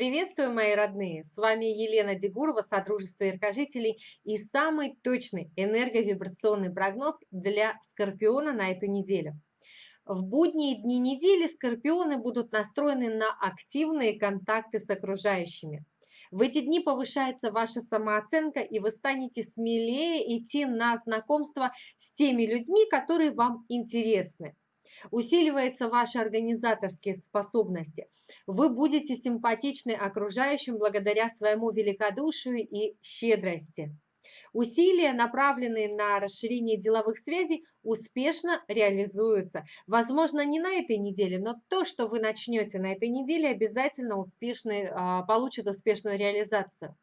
Приветствую, мои родные! С вами Елена Дегурова, Содружество Яркожителей и самый точный энерговибрационный прогноз для Скорпиона на эту неделю. В будние дни недели Скорпионы будут настроены на активные контакты с окружающими. В эти дни повышается ваша самооценка, и вы станете смелее идти на знакомство с теми людьми, которые вам интересны усиливаются ваши организаторские способности. Вы будете симпатичны окружающим благодаря своему великодушию и щедрости. Усилия, направленные на расширение деловых связей, успешно реализуются. Возможно, не на этой неделе, но то, что вы начнете на этой неделе, обязательно успешный, а, получит успешную реализацию.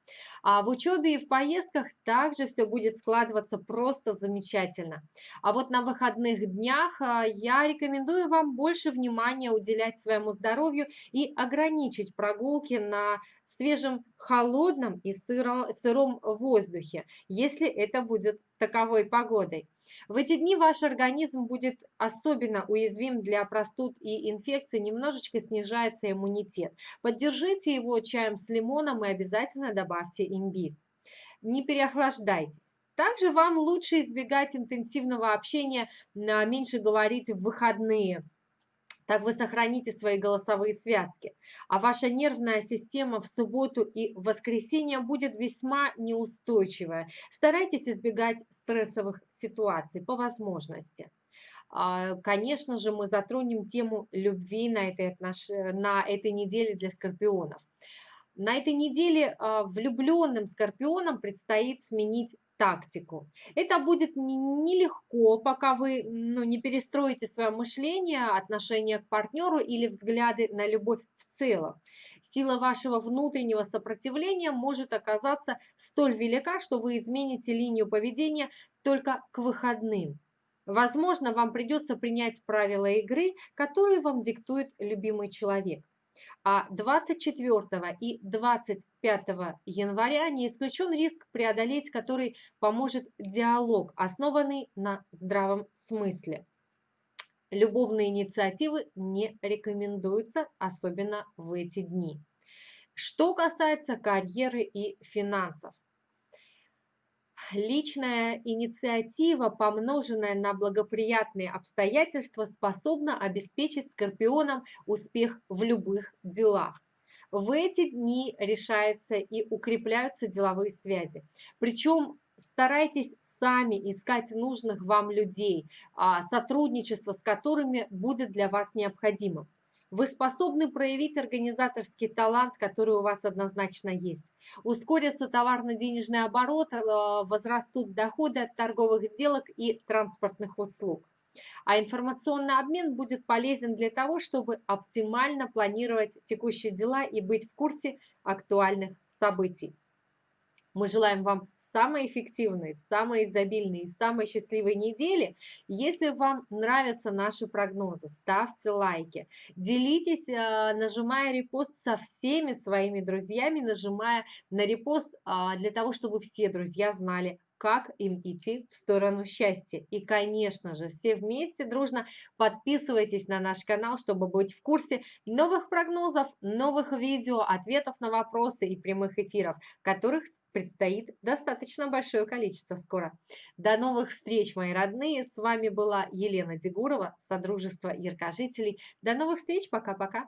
А в учебе и в поездках также все будет складываться просто замечательно. А вот на выходных днях а, я рекомендую вам больше внимания уделять своему здоровью и ограничить прогулки на свежем, холодном и сыром воздухе, если это будет таковой погодой. В эти дни ваш организм будет особенно уязвим для простуд и инфекций, немножечко снижается иммунитет. Поддержите его чаем с лимоном и обязательно добавьте имбирь. Не переохлаждайтесь. Также вам лучше избегать интенсивного общения, меньше говорить в выходные – так вы сохраните свои голосовые связки, а ваша нервная система в субботу и воскресенье будет весьма неустойчивая. Старайтесь избегать стрессовых ситуаций по возможности. А, конечно же, мы затронем тему любви на этой, отнош... на этой неделе для скорпионов. На этой неделе а, влюбленным скорпионам предстоит сменить тактику. Это будет нелегко, пока вы ну, не перестроите свое мышление, отношение к партнеру или взгляды на любовь в целом. Сила вашего внутреннего сопротивления может оказаться столь велика, что вы измените линию поведения только к выходным. Возможно, вам придется принять правила игры, которые вам диктует любимый человек а 24 и 25 января не исключен риск преодолеть, который поможет диалог, основанный на здравом смысле. Любовные инициативы не рекомендуются, особенно в эти дни. Что касается карьеры и финансов. Личная инициатива, помноженная на благоприятные обстоятельства, способна обеспечить скорпионам успех в любых делах. В эти дни решаются и укрепляются деловые связи. Причем старайтесь сами искать нужных вам людей, а, сотрудничество с которыми будет для вас необходимым. Вы способны проявить организаторский талант, который у вас однозначно есть. Ускорится товарно-денежный оборот, э, возрастут доходы от торговых сделок и транспортных услуг. А информационный обмен будет полезен для того, чтобы оптимально планировать текущие дела и быть в курсе актуальных событий. Мы желаем вам самой эффективной, самой изобильной самой счастливой недели. Если вам нравятся наши прогнозы, ставьте лайки, делитесь, э, нажимая репост со всеми своими друзьями, нажимая на репост а, для того, чтобы все друзья знали как им идти в сторону счастья. И, конечно же, все вместе дружно подписывайтесь на наш канал, чтобы быть в курсе новых прогнозов, новых видео, ответов на вопросы и прямых эфиров, которых предстоит достаточно большое количество скоро. До новых встреч, мои родные! С вами была Елена Дегурова, Содружество Яркожителей. До новых встреч, пока-пока!